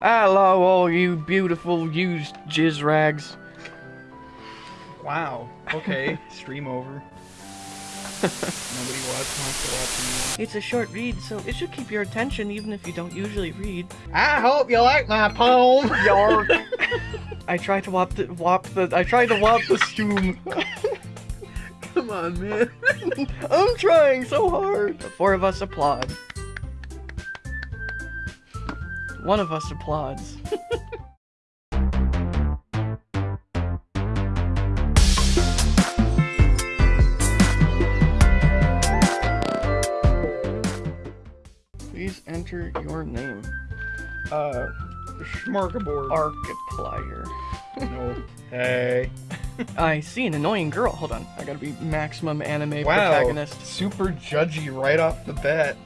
Hello, all you beautiful used jizz rags. Wow. Okay. Stream over. Nobody wants, wants to watch me. It's a short read, so it should keep your attention even if you don't usually read. I hope you like my poem. Yark. I tried to wop the wop the I tried to wop the stoom. Come on, man. I'm trying so hard. The four of us applaud. One of us applauds. Please enter your name. Uh, Schmarkaboard. Arkiplier. no. Hey. I see an annoying girl. Hold on, I gotta be maximum anime Wow. protagonist. Super judgy right off the bat.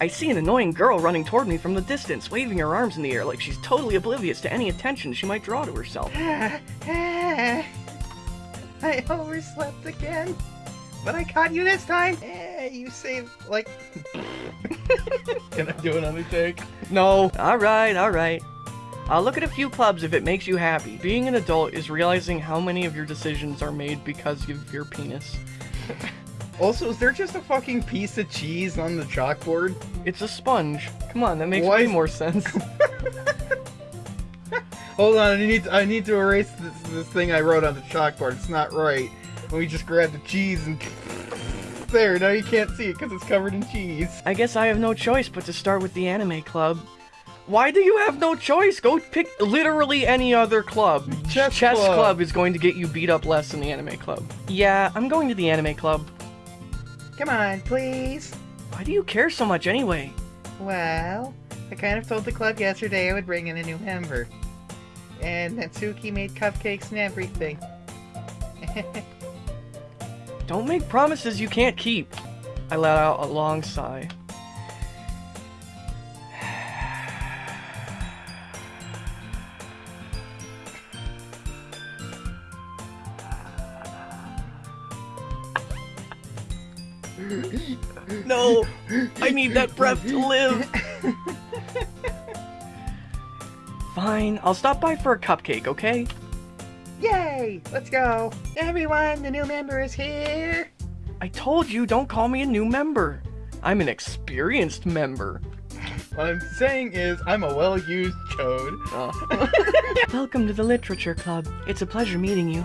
I see an annoying girl running toward me from the distance, waving her arms in the air like she's totally oblivious to any attention she might draw to herself. I overslept again. But I caught you this time. Eh, you saved, like... Can I do another take? No. Alright, alright. I'll look at a few clubs if it makes you happy. Being an adult is realizing how many of your decisions are made because of your penis. Also, is there just a fucking piece of cheese on the chalkboard? It's a sponge. Come on, that makes Why way more sense. Hold on, I need I need to erase this, this thing I wrote on the chalkboard. It's not right. Let me just grab the cheese and there. Now you can't see it because it's covered in cheese. I guess I have no choice but to start with the anime club. Why do you have no choice? Go pick literally any other club. Chess Chess club. club is going to get you beat up less than the anime club. Yeah, I'm going to the anime club. Come on, please. Why do you care so much anyway? Well, I kind of told the club yesterday I would bring in a new member, and Natsuki made cupcakes and everything. Don't make promises you can't keep. I let out a long sigh. No, I need that breath to live. Fine, I'll stop by for a cupcake, okay? Yay! Let's go! Everyone, the new member is here! I told you, don't call me a new member. I'm an experienced member. What I'm saying is, I'm a well-used chode. Oh. Welcome to the Literature Club. It's a pleasure meeting you.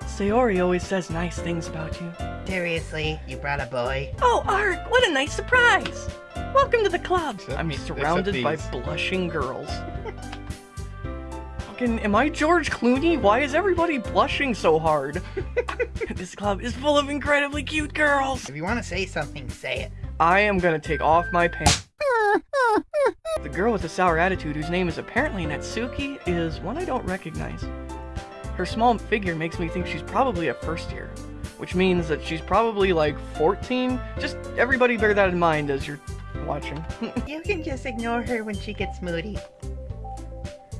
Sayori always says nice things about you. Seriously, you brought a boy? Oh, Ark, what a nice surprise! Welcome to the club. Except I'm surrounded by blushing girls. Fucking, am I George Clooney? Why is everybody blushing so hard? this club is full of incredibly cute girls. If you want to say something, say it. I am gonna take off my pants. the girl with the sour attitude, whose name is apparently Natsuki, is one I don't recognize. Her small figure makes me think she's probably a first year, which means that she's probably like 14. Just everybody bear that in mind as you're watching. You can just ignore her when she gets moody.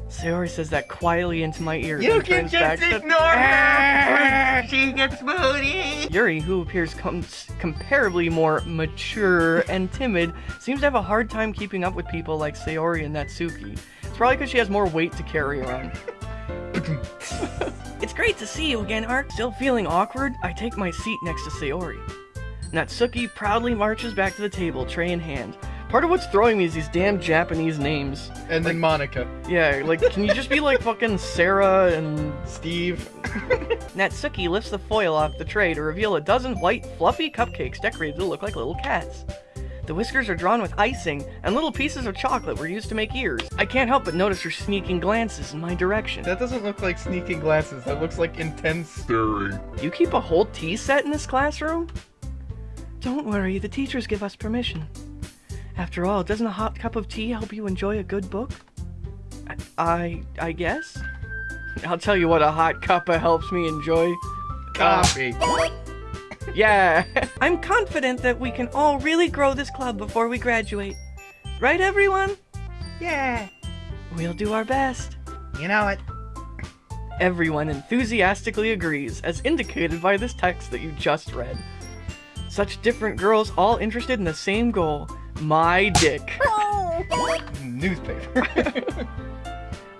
Sayori says that quietly into my ear. You can just ignore her when she gets moody! Yuri, who appears com- comparably more mature and timid, seems to have a hard time keeping up with people like Sayori and Natsuki. It's probably because she has more weight to carry around. it's great to see you again, Ark. Still feeling awkward? I take my seat next to Sayori. Natsuki proudly marches back to the table, tray in hand. Part of what's throwing me is these damn Japanese names. And then Monika. Yeah, like, can you just be like fucking Sarah and Steve. Natsuki lifts the foil off the tray to reveal a dozen white, fluffy cupcakes decorated to look like little cats. The whiskers are drawn with icing, and little pieces of chocolate were used to make ears. I can't help but notice her sneaking glances in my direction. That doesn't look like sneaking glances. That looks like intense staring. You keep a whole tea set in this classroom? Don't worry, the teachers give us permission. After all, doesn't a hot cup of tea help you enjoy a good book? I, I, I guess? I'll tell you what a hot cuppa helps me enjoy. Coffee. Uh, Yeah. I'm confident that we can all really grow this club before we graduate. Right, everyone? Yeah, We'll do our best. you know it. Everyone enthusiastically agrees, as indicated by this text that you just read. Such different girls all interested in the same goal my dick. newspaper.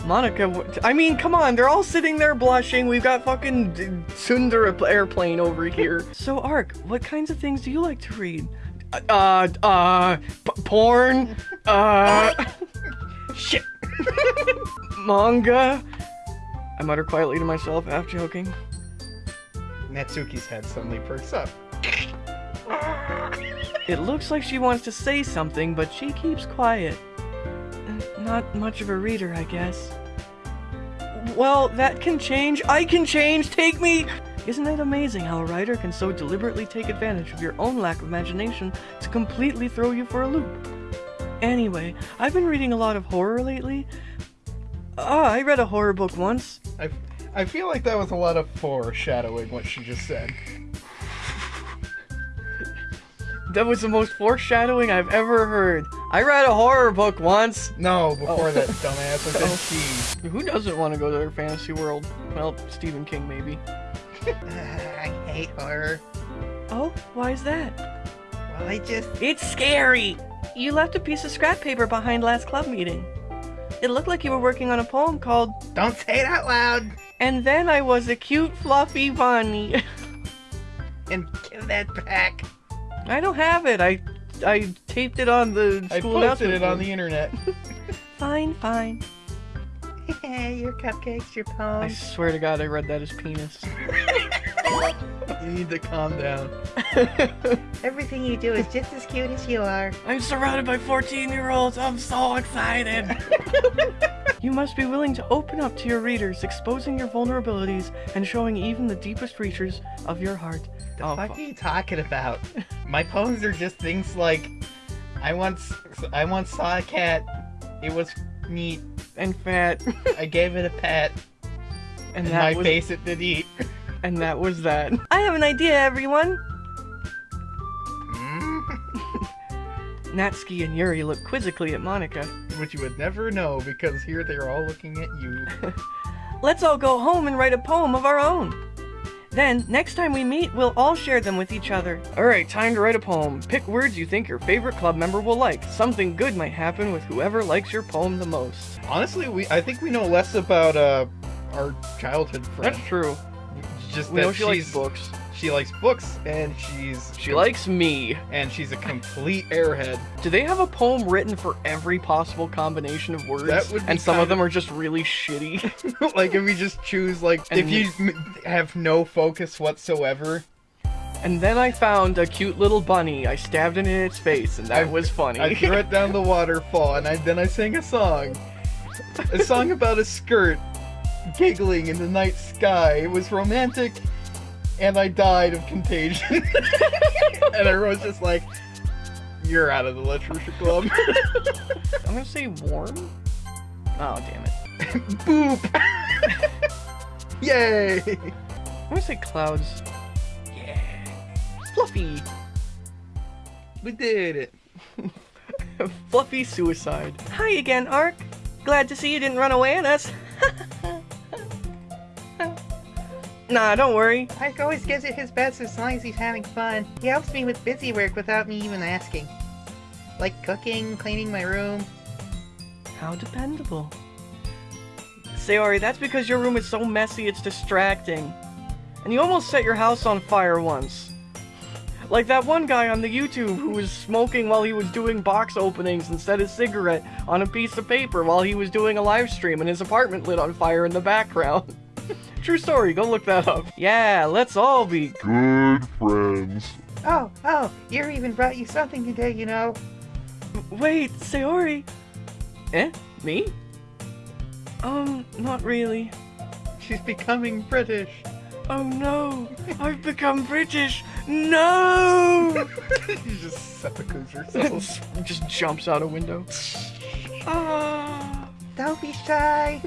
Monika, I mean, come on, they're all sitting there blushing. We've got fucking d- Sundar airplane over here. so, Ark, what kinds of things do you like to read? Uh, uh, p- porn? Uh, Shit. manga? I mutter quietly to myself, half joking. Natsuki's head suddenly perks up. It looks like she wants to say something, but she keeps quiet. Not much of a reader, I guess. Well, that can change. I can change. Take me! Isn't it amazing how a writer can so deliberately take advantage of your own lack of imagination to completely throw you for a loop? Anyway, I've been reading a lot of horror lately. Ah, I read a horror book once. I, I feel like that was a lot of foreshadowing what she just said. That was the most foreshadowing I've ever heard. I read a horror book once. No, before Oh. that dumbass. I Oh. said she. Who doesn't want to go to their fantasy world? Well, Stephen King, maybe. I hate horror. Oh, why is that? Well, I just. It's scary! You left a piece of scrap paper behind last club meeting. It looked like you were working on a poem called Don't say it out loud! And Then I Was a Cute Fluffy Bunny. And give that back. I don't have it. I I taped it on the I school posted announcement it on board. the internet. Fine, fine. Hey, your cupcakes, your I poems. swear to God, I read that as penis. you need to calm down. Everything you do is just as cute as you are. I'm surrounded by 14 year olds. I'm so excited. you must be willing to open up to your readers, exposing your vulnerabilities and showing even the deepest reaches of your heart. The Oh, fuck fu- are you talking about? My poems are just things like, I once, I once saw a cat. It was neat. and fat. I gave it a pet, And and my was face it did eat. and that was that. I have an idea, everyone. Hmm? Natsuki and Yuri look quizzically at Monika. Which you would never know because here they're all looking at you. Let's all go home and write a poem of our own. Then, next time we meet, we'll all share them with each other. Alright, time to write a poem. Pick words you think your favorite club member will like. Something good might happen with whoever likes your poem the most. Honestly, we I think we know less about uh our childhood friend. That's true. Just We that know she she's likes books. She likes books and she's She likes me. and she's a complete airhead. Do they have a poem written for every possible combination of words? That would be and some of them are just really shitty. like if we just choose like if you m- have no focus whatsoever. and then I found a cute little bunny. I stabbed it in its face, and that I- was funny. I threw it down the waterfall and I, then I sang a song. A song about a skirt giggling in the night sky. It was romantic and I died of contagion. and everyone's just like, You're out of the literature club. I'm gonna say warm. Oh damn it! Boop! Yay! I'm gonna say clouds. Yeah, fluffy, We did it. fluffy suicide. Hi again, Ark. Glad to see you didn't run away on us. Nah, don't worry. Ike always gives it his best as long as he's having fun. He helps me with busy work without me even asking. Like cooking, cleaning my room. How dependable. Sayori, that's because your room is so messy it's distracting. And you almost set your house on fire once. Like that one guy on the YouTube who was smoking while he was doing box openings and set his cigarette on a piece of paper while he was doing a live stream and his apartment lit on fire in the background. True story, go look that up. Yeah, let's all be Good friends. Oh, oh, Yuri even brought you something today, you know. Wait, Sayori. Eh? Me? Um, not really. She's becoming British. Oh no! I've become British! No! she just seppukus herself. Just jumps out a window. Ah! Don't be shy.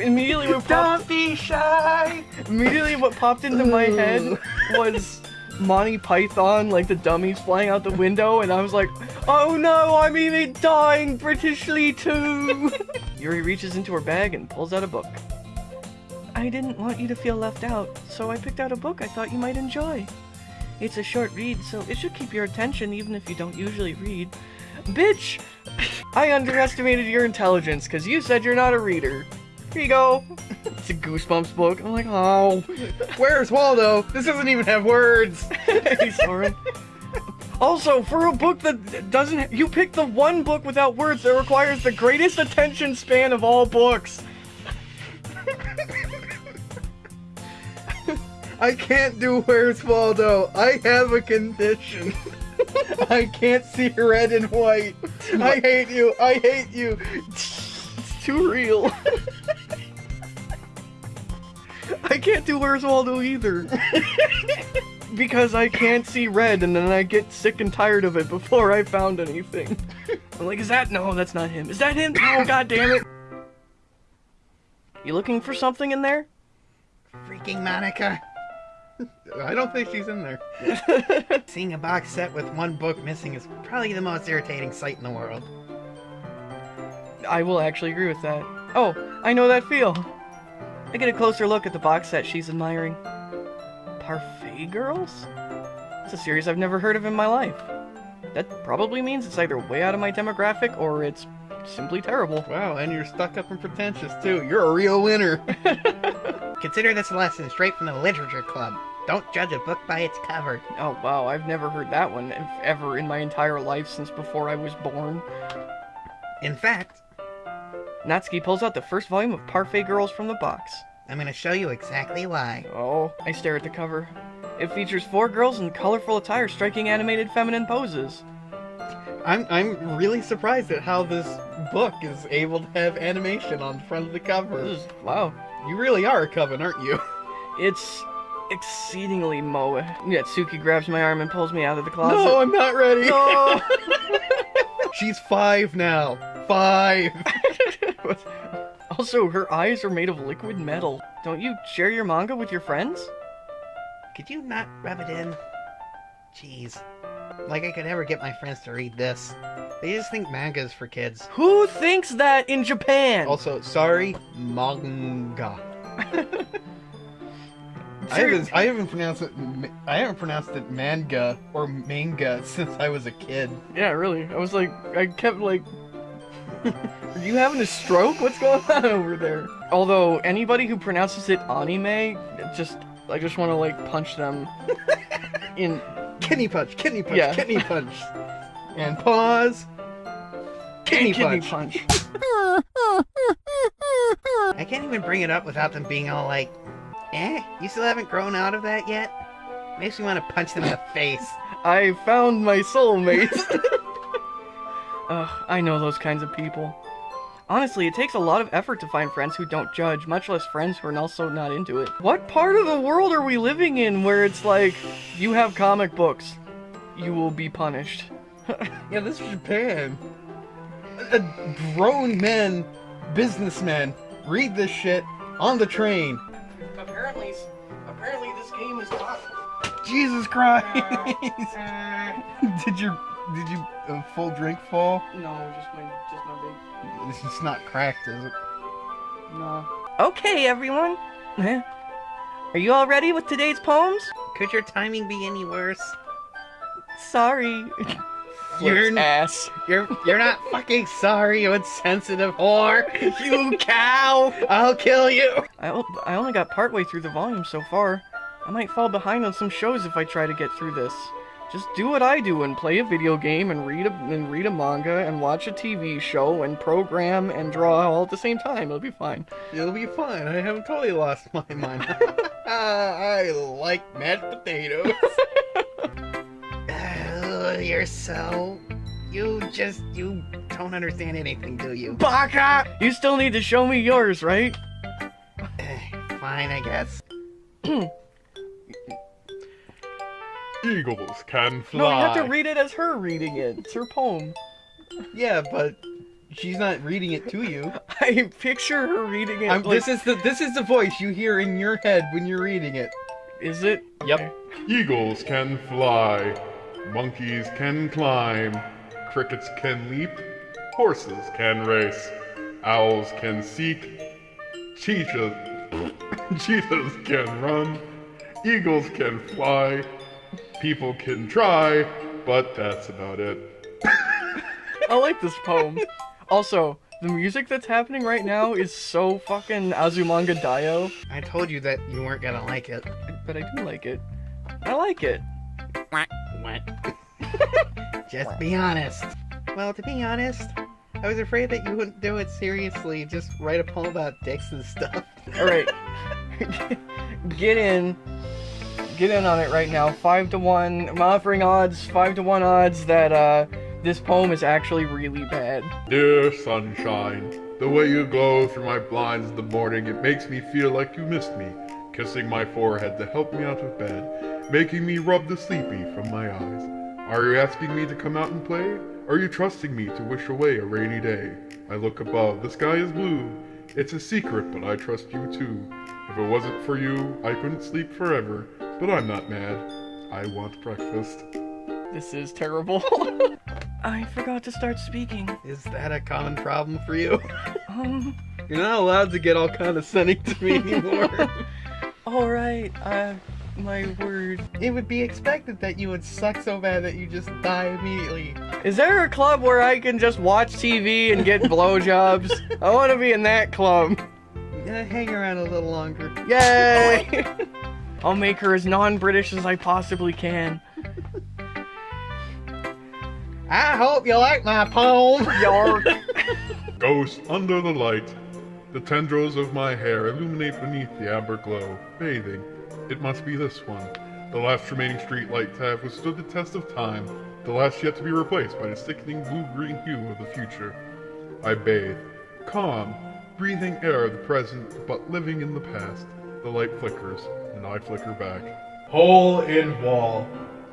Immediately what popped, be shy. immediately what popped into my head was Monty Python, like the dummies flying out the window, and I was like, oh no, I'm even dying Britishly too! Yuri reaches into her bag and pulls out a book. I didn't want you to feel left out, so I picked out a book I thought you might enjoy. It's a short read, so it should keep your attention even if you don't usually read. Bitch! I underestimated your intelligence because you said you're not a reader. Here you go. It's a Goosebumps book. I'm like, oh. Where's Waldo? This doesn't even have words. hey, Soren. Also, for a book that doesn't, you picked the one book without words that requires the greatest attention span of all books. I can't do Where's Waldo. I have a condition. I can't see red and white. I hate you. I hate you. It's too real. I can't do Where's Waldo either. because I can't see red and then I get sick and tired of it before I found anything. I'm like, is that? No, that's not him. Is that him? Oh, god damn it. You looking for something in there? Freaking Monika. I don't think she's in there. Seeing a box set with one book missing is probably the most irritating sight in the world. I will actually agree with that. Oh, I know that feel. I get a closer look at the box set she's admiring. Parfait Girls? It's a series I've never heard of in my life. That probably means it's either way out of my demographic or it's simply terrible. Wow, and you're stuck up and pretentious too. You're a real winner. Consider this a lesson straight from the literature club. Don't judge a book by its cover. Oh wow, I've never heard that one if ever in my entire life since before I was born. In fact, Natsuki pulls out the first volume of Parfait Girls from the box. I'm gonna show you exactly why. Oh, I stare at the cover. It features four girls in colorful attire striking animated feminine poses. I'm I'm really surprised at how this book is able to have animation on the front of the cover. Is, wow. You really are a coven, aren't you? It's exceedingly moe. Natsuki grabs my arm and pulls me out of the closet. No, I'm not ready. No! She's five now. Five. also, her eyes are made of liquid metal. Don't you share your manga with your friends? Could you not rub it in? Jeez. Like I could never get my friends to read this. They just think manga is for kids. Who thinks that in Japan? Also, sorry, manga. I haven't, I haven't pronounced it. I haven't pronounced it manga or manga since I was a kid. Yeah, really. I was like, I kept like, are you having a stroke? What's going on over there? Although anybody who pronounces it anime, just, I just want to like punch them in. Kidney punch, kidney punch, Yeah. kidney punch, and pause. Kidney, kidney punch. punch. I can't even bring it up without them being all like, eh, you still haven't grown out of that yet? Makes me want to punch them in the face. I found my soulmate. Ugh, I know those kinds of people. Honestly, it takes a lot of effort to find friends who don't judge, much less friends who are also not into it. What part of the world are we living in where it's like, you have comic books, you will be punished? Yeah, this is Japan. A grown men, businessmen, read this shit on the train. Apparently, apparently this game is not. Jesus Christ! did your did you uh, full drink fall? No, just my, just my big. It's not cracked, is it? No. Okay, everyone. Are you all ready with today's poems? Could your timing be any worse? Sorry. You're Flips ass. You're you're not fucking sorry, you insensitive whore. You cow! I'll kill you. I I only got partway through the volume so far. I might fall behind on some shows if I try to get through this. Just do what I do and play a video game and read a and read a manga and watch a TV show and program and draw all at the same time. It'll be fine. It'll be fine. I haven't totally lost my mind. I like mashed potatoes. Ugh, you're so. You just. You don't understand anything, do you? Baka! You still need to show me yours, right? Eh, Fine, I guess. Eagles can fly. No, you have to read it as her reading it. It's her poem. yeah, but she's not reading it to you. I picture her reading it. I'm, like, this is the this is the voice you hear in your head when you're reading it. is it? Yep. Eagles can fly. Monkeys can climb. Crickets can leap. Horses can race. Owls can seek. Cheetahs, cheetahs can run. Eagles can fly. People can try, but that's about it. I like this poem. Also, the music that's happening right now is so fucking Azumanga Daioh, I told you that you weren't gonna like it. but I do like it. I like it. What? Just be honest. Well, to be honest, I was afraid that you wouldn't do it seriously. Just write a poem about dicks and stuff. Alright. Get in. Get in on it right now. Five to one. I'm offering odds, five to one odds that uh this poem is actually really bad. Dear sunshine, the way you glow through my blinds in the morning, it makes me feel like you missed me, kissing my forehead to help me out of bed, making me rub the sleepy from my eyes. Are you asking me to come out and play? Are you trusting me to wish away a rainy day? I look above, the sky is blue. It's a secret, but I trust you too. If it wasn't for you, I couldn't sleep forever, but I'm not mad. I want breakfast. This is terrible. I forgot to start speaking. Is that a common problem for you? Um, You're not allowed to get all condescending to me anymore. alright, uh, my word. it would be expected that you would suck so bad that you just die immediately. Is there a club where I can just watch TV and get blowjobs? I want to be in that club. Yeah, hang around a little longer. Yay! I'll make her as non-British as I possibly can. I hope you like my poem. Yark. Ghost under the light. The tendrils of my hair illuminate beneath the amber glow, bathing. It must be this one. The last remaining street light to have withstood the test of time, the last yet to be replaced by the sickening blue-green hue of the future. I bathe, calm, breathing air of the present, but living in the past. The light flickers, and I flicker back. Hole in wall.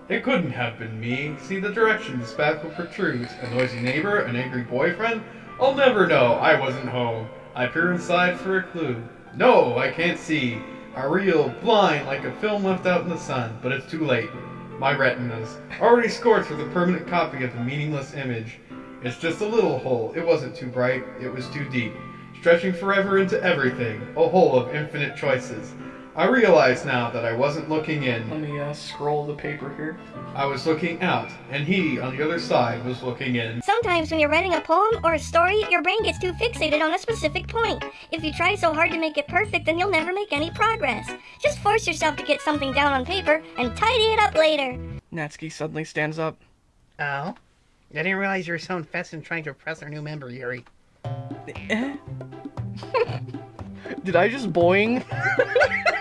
It couldn't have been me. See the direction this path will protrude. A noisy neighbor, an angry boyfriend? I'll never know. I wasn't home. I peer inside for a clue. No, I can't see. I reel, blind, like a film left out in the sun, but it's too late. My retinas, already scorched with a permanent copy of the meaningless image. It's just a little hole. It wasn't too bright. It was too deep. Stretching forever into everything. A hole of infinite choices. I realize now that I wasn't looking in. Let me uh, scroll the paper here. I was looking out, and he, on the other side, was looking in. Sometimes when you're writing a poem or a story, your brain gets too fixated on a specific point. If you try so hard to make it perfect, then you'll never make any progress. Just force yourself to get something down on paper and tidy it up later. Natsuki suddenly stands up. Oh? I didn't realize you were so invested in trying to impress our new member, Yuri. Eh? Did I just boing?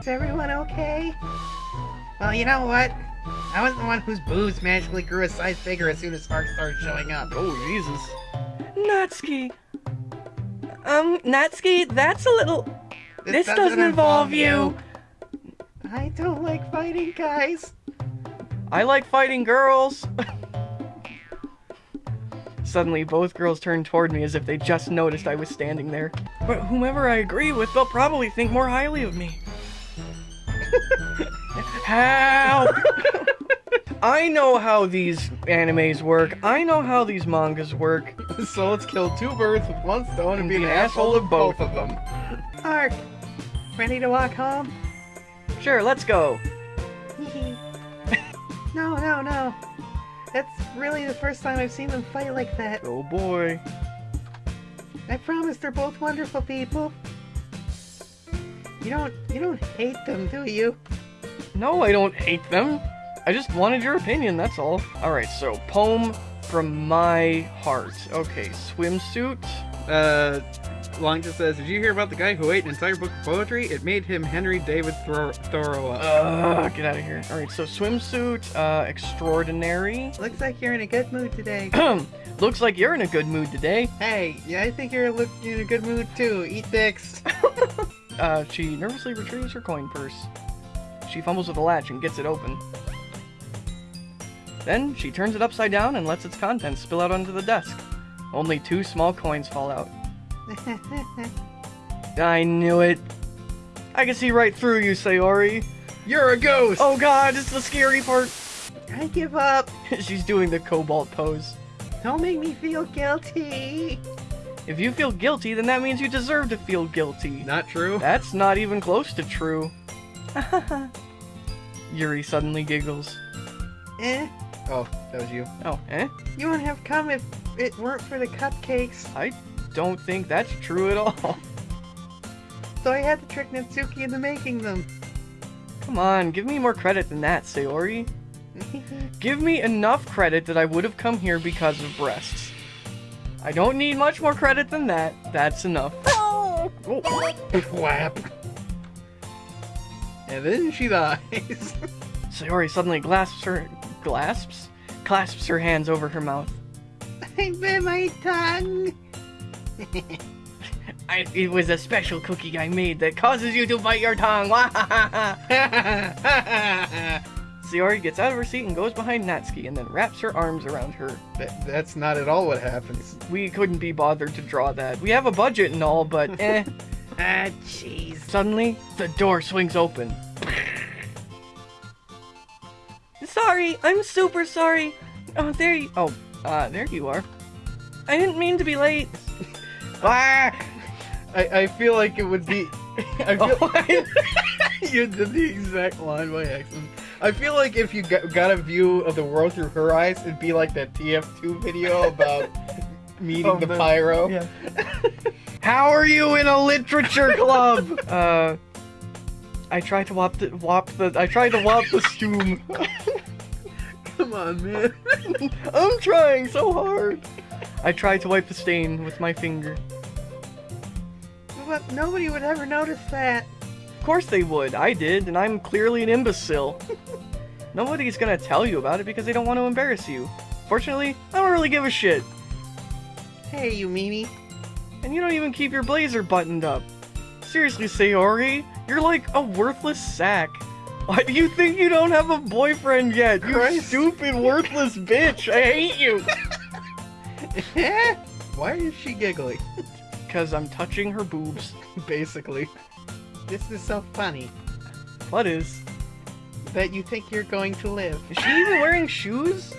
Is everyone okay? Well, you know what? I was the one whose boobs magically grew a size bigger as soon as sparks started showing up. Oh, Jesus. Natsuki. Um, Natsuki, that's a little... This, doesn't, involve you. I don't like fighting guys. I like fighting girls. Suddenly, both girls turned toward me as if they just noticed I was standing there. But whomever I agree with, they'll probably think more highly of me. Help! I know how these animes work. I know how these mangas work. So let's kill two birds with one stone and be an Be asshole of both of them. Ark, ready to walk home? Sure, let's go. no, no, no. That's really the first time I've seen them fight like that. Oh boy. I promise they're both wonderful people. You don't, you don't hate them, do you? No, I don't hate them. I just wanted your opinion, that's all. Alright, so, poem from my heart. Okay, swimsuit. Uh, Long just says, did you hear about the guy who ate an entire book of poetry? It made him Henry David Thor- Thoreau up. Ugh, get out of here. Alright, so swimsuit, uh, extraordinary. Looks like you're in a good mood today. Looks like you're in a good mood today. hey, yeah, I think you're look in a good mood too. Eat dicks. Uh, she nervously retrieves her coin purse. She fumbles with the latch and gets it open. Then she turns it upside down and lets its contents spill out onto the desk. Only two small coins fall out. I knew it. I can see right through you, Sayori. You're a ghost! Oh god, it's the scary part. I give up. She's doing the cobalt pose. Don't make me feel guilty. If you feel guilty, then that means you deserve to feel guilty. Not true. That's not even close to true. Yuri suddenly giggles. Eh, Oh, that was you. Oh, eh? You wouldn't have come if it weren't for the cupcakes. I don't think that's true at all. So I had to trick Natsuki into making them. Come on, give me more credit than that, Sayori. Give me enough credit that I would have come here because of breasts. I don't need much more credit than that. That's enough. Oh. Whap. And then she dies. Sayori suddenly clasps her clasps clasps her hands over her mouth. I bit my tongue. I, it was a special cookie I made that causes you to bite your tongue. Sayori gets out of her seat and goes behind Natsuki and then wraps her arms around her. That, that's not at all what happens. We couldn't be bothered to draw that. We have a budget and all, but eh. ah, jeez. Suddenly, the door swings open. sorry, I'm super sorry. Oh, there you. Oh, uh, there you are. I didn't mean to be late. ah! I, I feel like it would be. I feel Oh, you did the exact line by accident. I feel like if you got, got a view of the world through her eyes, it'd be like that TF2 video about meeting Oh, the, the- pyro. yeah. How are you in a literature club? uh, I tried to wop the wop the. I tried to wop the stoom. Come on, man. I'm trying so hard. I tried to wipe the stain with my finger. But nobody would ever notice that. Of course they would. I did, and I'm clearly an imbecile. Nobody's gonna tell you about it because they don't want to embarrass you. Fortunately, I don't really give a shit. Hey, you meanie. And you don't even keep your blazer buttoned up. Seriously, Sayori, you're like a worthless sack. Why do you think you don't have a boyfriend yet? You Christ. stupid, worthless bitch. I hate you. Why is she giggling? Because I'm touching her boobs. Basically. This is so funny What is? that you think you're going to live. Is she even wearing shoes?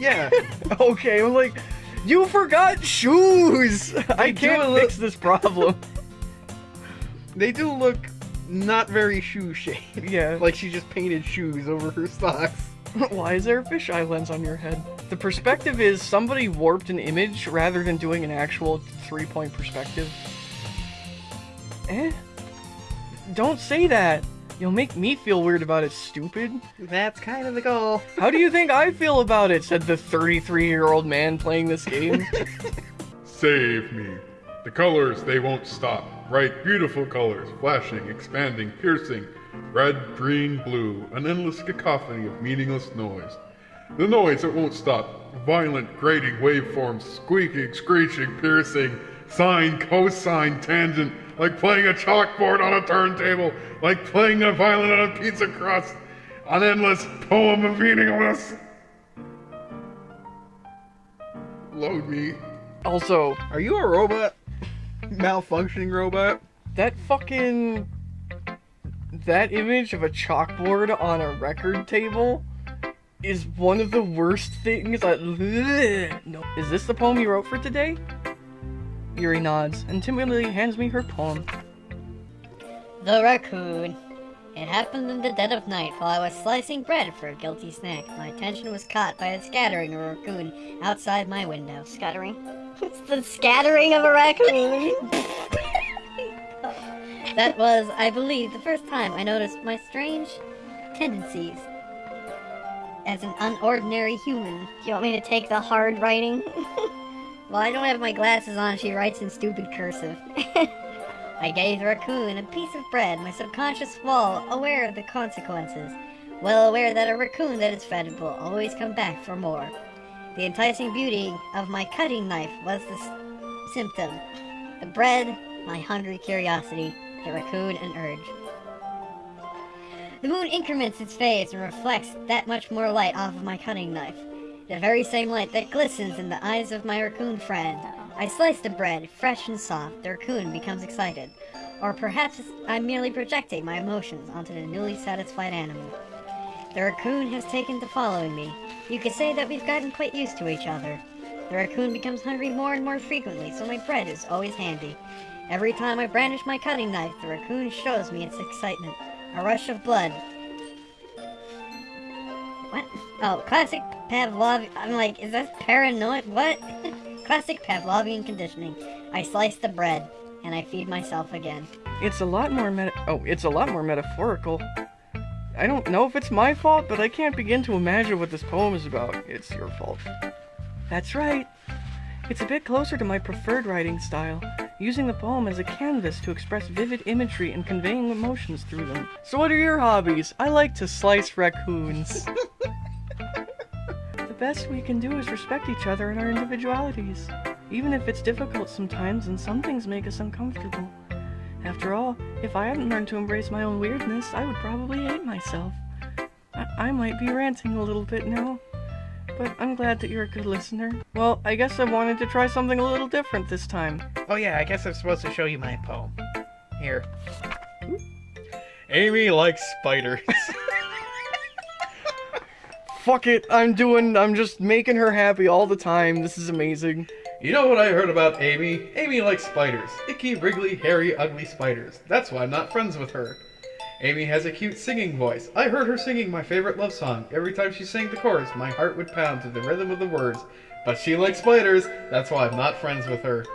Yeah. Okay, I'm like, you forgot shoes! I can't li- fix this problem. they do look not very shoe shaped. yeah. Like she just painted shoes over her socks. Why is there a fisheye lens on your head? The perspective is somebody warped an image rather than doing an actual three point perspective. Eh? Don't say that! You'll make me feel weird about it, stupid. That's kind of the goal. How do you think I feel about it? said the 33 year old man playing this game. Save me. The colors, they won't stop. Bright, beautiful colors, flashing, expanding, piercing. Red, green, blue, an endless cacophony of meaningless noise. The noise that won't stop. Violent, grating waveforms, squeaking, screeching, piercing, sine, cosine, tangent, like playing a chalkboard on a turntable, like playing a violin on a pizza crust. An endless poem of meaningless. Load me. also, Are you a robot? Malfunctioning robot? that fucking. That image of a chalkboard on a record table is one of the worst things I. No. Is this the poem you wrote for today? Yuri nods and timidly hands me her poem. The raccoon. It happened in the dead of night while I was slicing bread for a guilty snack. My attention was caught by a scattering of a raccoon outside my window. Scattering. It's the scattering of a raccoon. That was, I believe, the first time I noticed my strange tendencies as an unordinary human. Do you want me to take the hard writing? While I don't have my glasses on, she writes in stupid cursive. I gave the raccoon a piece of bread, my subconscious well aware of the consequences. Well aware that a raccoon that is fed will always come back for more. The enticing beauty of my cutting knife was the symptom. The bread, my hungry curiosity, the raccoon, an urge. The moon increments its phase and reflects that much more light off of my cutting knife. The very same light that glistens in the eyes of my raccoon friend. I slice the bread, fresh and soft. The raccoon becomes excited. Or perhaps I'm merely projecting my emotions onto the newly satisfied animal. The raccoon has taken to following me. You could say that we've gotten quite used to each other. The raccoon becomes hungry more and more frequently, so my bread is always handy. Every time I brandish my cutting knife, the raccoon shows me its excitement. A rush of blood What? Oh, classic Pavlov. I'm like, is that paranoid? What? classic Pavlovian conditioning. I slice the bread and I feed myself again. It's a lot more meta- oh, it's a lot more metaphorical. I don't know if it's my fault, but I can't begin to imagine what this poem is about. It's your fault. That's right. It's a bit closer to my preferred writing style, using the poem as a canvas to express vivid imagery and conveying emotions through them. So what are your hobbies? I like to slice raccoons. the best we can do is respect each other and our individualities, even if it's difficult sometimes and some things make us uncomfortable. After all, if I hadn't learned to embrace my own weirdness, I would probably hate myself. I, I might be ranting a little bit now, but I'm glad that you're a good listener. Well, I guess I wanted to try something a little different this time. Oh yeah, I guess I'm supposed to show you my poem. Here. Amy likes spiders. Fuck it, I'm doing, I'm just making her happy all the time. This is amazing. You know what I heard about Amy? Amy likes spiders. Icky, wriggly, hairy, ugly spiders. That's why I'm not friends with her. Amy has a cute singing voice. I heard her singing my favorite love song. Every time she sang the chorus, my heart would pound to the rhythm of the words. But she likes spiders. That's why I'm not friends with her.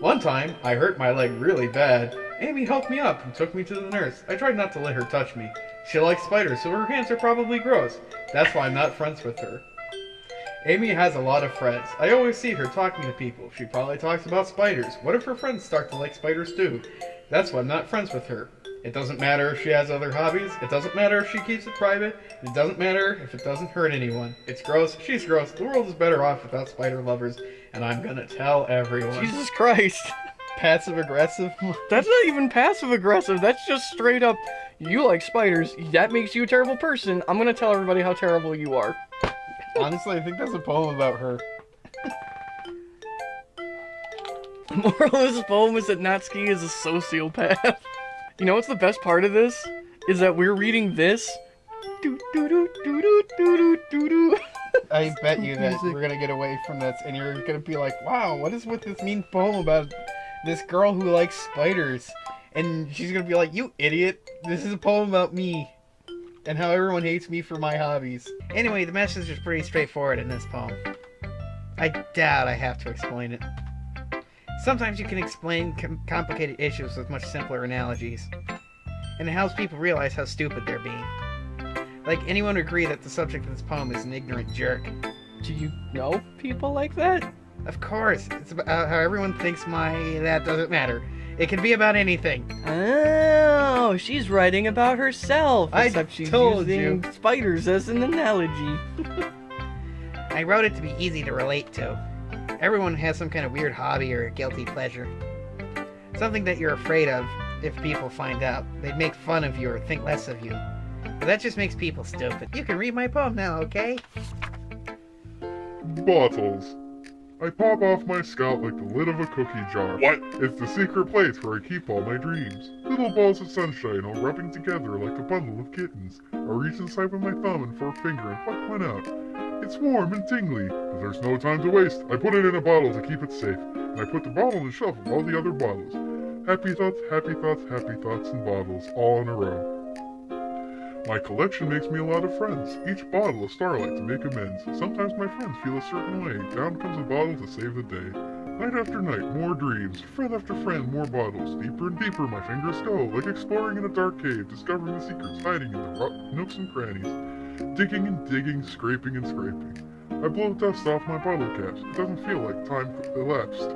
One time, I hurt my leg really bad. Amy helped me up and took me to the nurse. I tried not to let her touch me. She likes spiders, so her hands are probably gross. That's why I'm not friends with her. Amy has a lot of friends. I always see her talking to people. She probably talks about spiders. What if her friends start to like spiders too? That's why I'm not friends with her. It doesn't matter if she has other hobbies. It doesn't matter if she keeps it private. It doesn't matter if it doesn't hurt anyone. It's gross. She's gross. The world is better off without spider lovers, and I'm gonna tell everyone. Jesus Christ. Passive aggressive. That's not even passive aggressive. That's just straight up, you like spiders. That makes you a terrible person. I'm gonna tell everybody how terrible you are. Honestly, I think that's a poem about her. The moral of this poem is that Natsuki is a sociopath. You know what's the best part of this? Is that we're reading this. I bet you that we're gonna get away from this, and you're gonna be like, "Wow, what is with this mean poem about this girl who likes spiders?" And she's gonna be like, "You idiot! This is a poem about me." and how everyone hates me for my hobbies. Anyway, the message is pretty straightforward in this poem. I doubt I have to explain it. Sometimes you can explain com- complicated issues with much simpler analogies, and it helps people realize how stupid they're being. Like, anyone would agree that the subject of this poem is an ignorant jerk. Do you know people like that? Of course, it's about how everyone thinks my that doesn't matter. It can be about anything. Oh, she's writing about herself. I Except she's told using spiders as an analogy. I wrote it to be easy to relate to. Everyone has some kind of weird hobby or guilty pleasure. Something that you're afraid of if people find out. They'd make fun of you or think less of you. But that just makes people stupid. You can read my poem now, okay? Bottles. I pop off my scalp like the lid of a cookie jar. What? It's the secret place where I keep all my dreams. Little balls of sunshine all rubbing together like a bundle of kittens. I reach inside with my thumb and forefinger and pluck one out. It's warm and tingly, but there's no time to waste. I put it in a bottle to keep it safe, and I put the bottle on the shelf of all the other bottles. Happy thoughts, happy thoughts, happy thoughts, and bottles, all in a row. My collection makes me a lot of friends, each bottle a starlight to make amends. Sometimes my friends feel a certain way, down comes a bottle to save the day. Night after night, more dreams, friend after friend, more bottles. Deeper and deeper my fingers go, like exploring in a dark cave, discovering the secrets hiding in the nooks and crannies. Digging and digging, scraping and scraping. I blow dust off my bottle caps, it doesn't feel like time elapsed.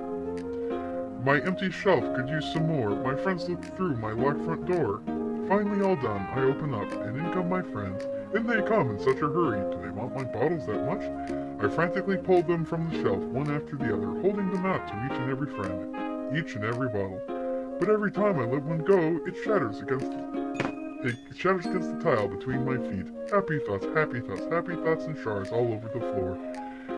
My empty shelf could use some more, my friends look through my locked front door. Finally all done, I open up, and in come my friends. In they come in such a hurry. Do they want my bottles that much? I frantically pulled them from the shelf, one after the other, holding them out to each and every friend, each and every bottle. But every time I let one go, it shatters against it shatters against the tile between my feet. Happy thoughts, happy thoughts, happy thoughts and shards all over the floor.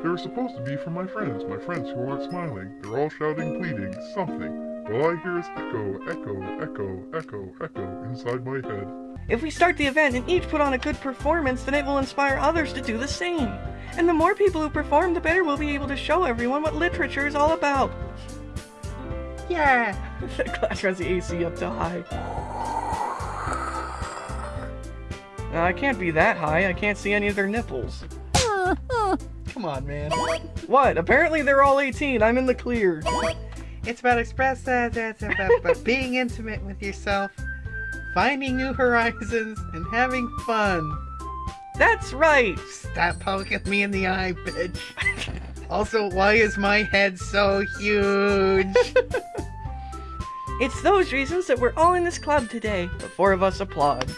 They were supposed to be for my friends, my friends who aren't smiling. They're all shouting, pleading, something. All I hear is echo, echo, echo, echo, echo inside my head. If we start the event and each put on a good performance, then it will inspire others to do the same. And the more people who perform, the better we'll be able to show everyone what literature is all about. Yeah. the class runs the AC up to high. Uh, I can't be that high. I can't see any of their nipples. Come on, man. What? Apparently they're all 18. I'm in the clear. It's about express that. That's about, about being intimate with yourself, finding new horizons, and having fun. That's right. Stop poking me in the eye, bitch. Also, why is my head so huge? It's those reasons that we're all in this club today. The four of us applaud.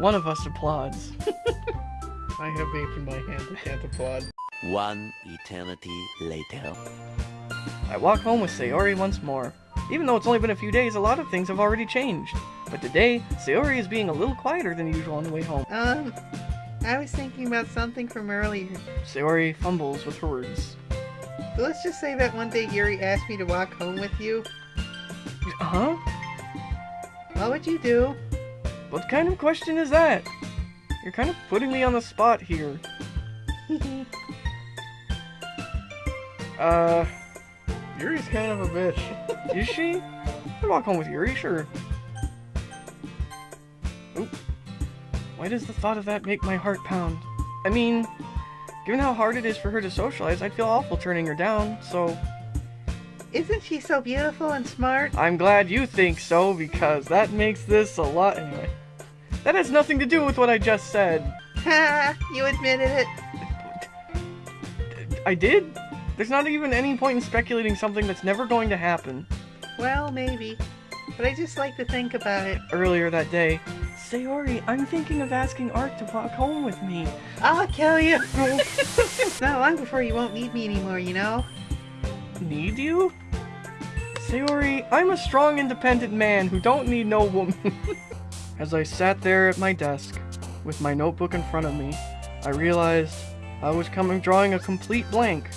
One of us applauds. I have vape in my hand. I can't applaud. One eternity later. I walk home with Sayori once more. Even though it's only been a few days, a lot of things have already changed. But today, Sayori is being a little quieter than usual on the way home. Um, I was thinking about something from earlier. Sayori fumbles with her words. So let's just say that one day Yuri asked me to walk home with you. Huh? What would you do? What kind of question is that? You're kind of putting me on the spot here. Uh, Yuri's kind of a bitch. is she? I'd walk home with Yuri, sure. Oop. Why does the thought of that make my heart pound? I mean, given how hard it is for her to socialize, I'd feel awful turning her down, so Isn't she so beautiful and smart? I'm glad you think so, because that makes this a lot anyway. That has nothing to do with what I just said. Ha! You admitted it. I did? There's not even any point in speculating something that's never going to happen. Well, maybe. But I just like to think about it. Earlier that day, Sayori, I'm thinking of asking Art to walk home with me. I'll kill you. Not long before you won't need me anymore, you know? Need you? Sayori, I'm a strong, independent man who don't need no woman. As I sat there at my desk, with my notebook in front of me, I realized I was coming drawing a complete blank.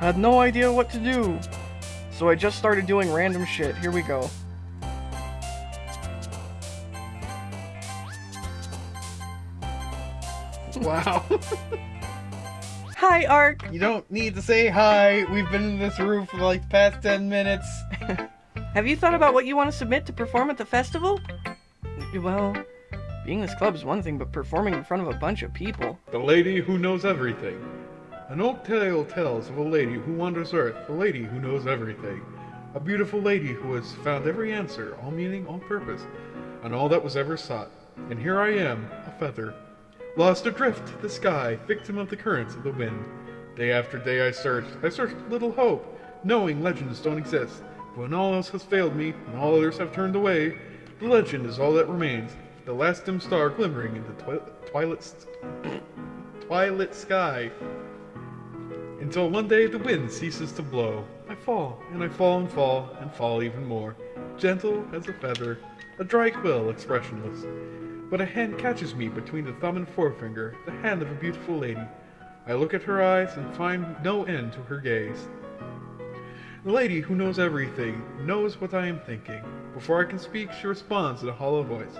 I had no idea what to do. So I just started doing random shit. Here we go. Wow. Hi, Ark! you don't need to say hi. We've been in this room for like the past 10 minutes. Have you thought about what you want to submit to perform at the festival? Well, being this club is one thing, but performing in front of a bunch of people. The lady who knows everything. An old tale tells of a lady who wanders earth, a lady who knows everything. A beautiful lady who has found every answer, all meaning, all purpose, and all that was ever sought. And here I am, a feather, lost adrift to the sky, victim of the currents of the wind. Day after day I searched, I searched with little hope, knowing legends don't exist. But when all else has failed me, and all others have turned away, the legend is all that remains, the last dim star glimmering in the twi- twilight, twilight sky. Until one day the wind ceases to blow. I fall, and I fall and fall, and fall even more. Gentle as a feather, a dry quill, expressionless. But a hand catches me between the thumb and forefinger, the hand of a beautiful lady. I look at her eyes and find no end to her gaze. The lady who knows everything knows what I am thinking. Before I can speak, she responds in a hollow voice.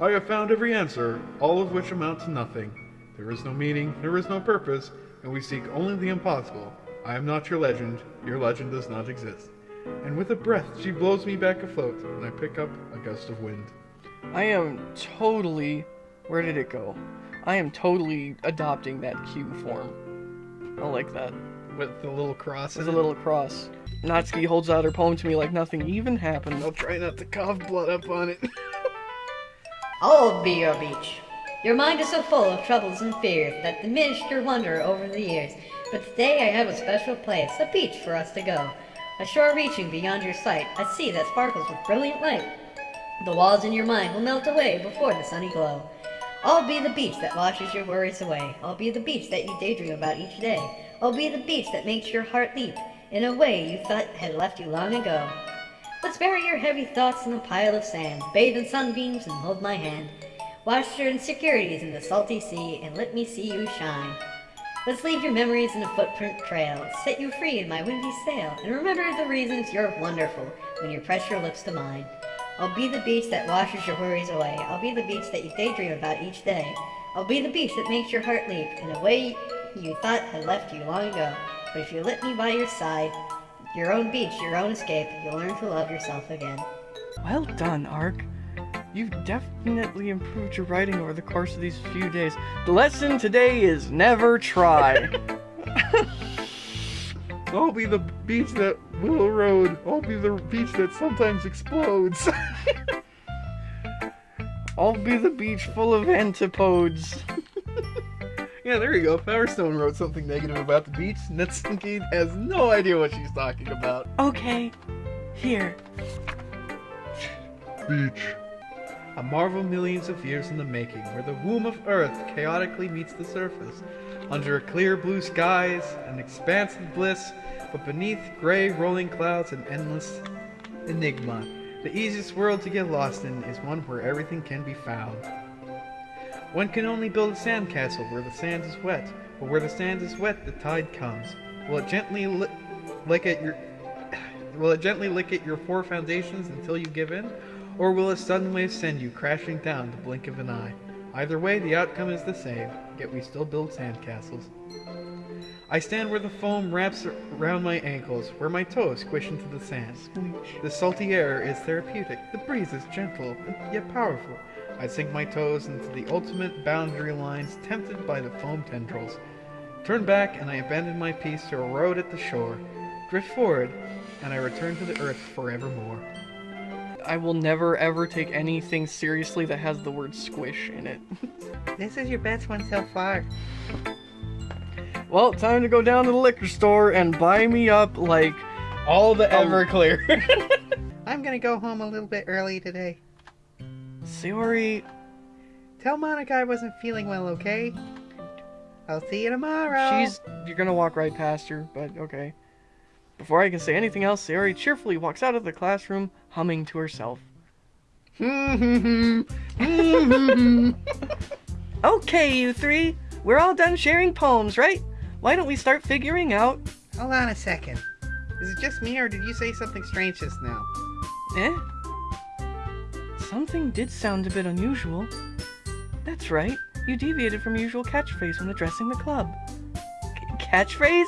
I have found every answer, all of which amount to nothing. There is no meaning, there is no purpose, and we seek only the impossible. I am not your legend, your legend does not exist. And with a breath, she blows me back afloat, and I pick up a gust of wind. I am totally. Where did it go? I am totally adopting that cue form. I like that. With the little cross. There's a little cross. Natsuki holds out her poem to me like nothing even happened. I'll try not to cough blood up on it. I'll be your beach. Your mind is so full of troubles and fears that diminished your wonder over the years. But today I have a special place, a beach for us to go. A shore reaching beyond your sight, a sea that sparkles with brilliant light. The walls in your mind will melt away before the sunny glow. I'll be the beach that washes your worries away. I'll be the beach that you daydream about each day. I'll be the beach that makes your heart leap in a way you thought had left you long ago. Let's bury your heavy thoughts in a pile of sand, bathe in sunbeams and hold my hand. Wash your insecurities in the salty sea and let me see you shine. Let's leave your memories in a footprint trail, set you free in my windy sail, and remember the reasons you're wonderful when you press your lips to mine. I'll be the beach that washes your worries away. I'll be the beach that you daydream about each day. I'll be the beach that makes your heart leap in a way you thought I left you long ago. But if you let me by your side, your own beach, your own escape, you'll learn to love yourself again. Well done, Ark. You've definitely improved your writing over the course of these few days. The lesson today is never try. I'll be the beach that will Road. I'll be the beach that sometimes explodes. I'll be the beach full of antipodes. yeah, there you go. Power Stone wrote something negative about the beach. Natsuki has no idea what she's talking about. Okay, here. Beach. A marvel millions of years in the making, where the womb of Earth chaotically meets the surface. Under a clear blue skies, an expanse of bliss, but beneath gray rolling clouds and endless enigma. The easiest world to get lost in is one where everything can be found. One can only build a sandcastle where the sand is wet, but where the sand is wet, the tide comes. Will it gently li- lick at your Will it gently lick at your four foundations until you give in? Or will a sudden wave send you crashing down the blink of an eye? Either way, the outcome is the same, yet we still build sandcastles. I stand where the foam wraps around my ankles, where my toes squish into the sand. The salty air is therapeutic, the breeze is gentle, yet powerful. I sink my toes into the ultimate boundary lines, tempted by the foam tendrils. Turn back, and I abandon my piece to erode at the shore. Drift forward, and I return to the earth forevermore. I will never ever take anything seriously that has the word squish in it. This is your best one so far. well, time to go down to the liquor store and buy me up like All the. Everclear. I'm gonna go home a little bit early today. Sayori. Tell Monika I wasn't feeling well, okay? I'll see you tomorrow. She's. You're gonna walk right past her, but okay. Before I can say anything else, Sayori cheerfully walks out of the classroom, humming to herself. Okay, you three. We're all done sharing poems, right? Why don't we start figuring out. Hold on a second. Is it just me, or did you say something strange just now? Eh? Something did sound a bit unusual. That's right. You deviated from your usual catchphrase when addressing the club. C- catchphrase?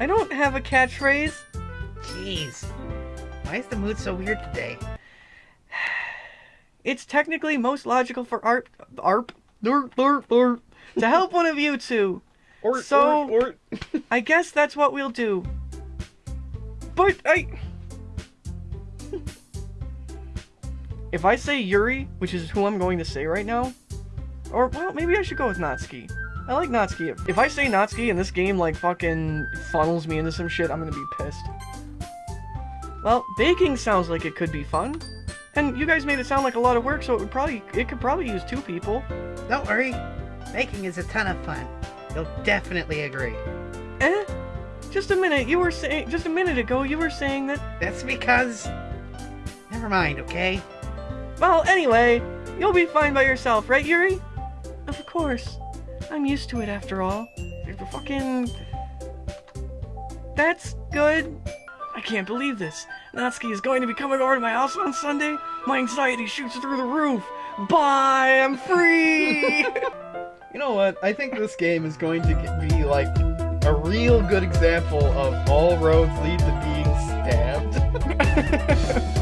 I don't have a catchphrase. Jeez. Why is the mood so weird today? It's technically most logical for ARP, ARP, dur, dur, dur, to help one of you two. or, So- or, or, I guess that's what we'll do. But I. if I say Yuri, which is who I'm going to say right now, or well, maybe I should go with Natsuki. I like Natsuki. If, I say Natsuki and this game like fucking funnels me into some shit, I'm gonna be pissed. Well, baking sounds like it could be fun. And you guys made it sound like a lot of work, so it would probably it could probably use two people. Don't worry. Baking is a ton of fun. You'll definitely agree. Eh? Just a minute, you were saying just a minute ago you were saying that That's because. Never mind, okay? Well, anyway, you'll be fine by yourself, right, Yuri? Of course. I'm used to it after all. You're fucking. That's good. I can't believe this. Natsuki is going to be coming over to my house on Sunday. My anxiety shoots through the roof. Bye, I'm free. you know what? I think this game is going to be like a real good example of all roads lead to being stabbed.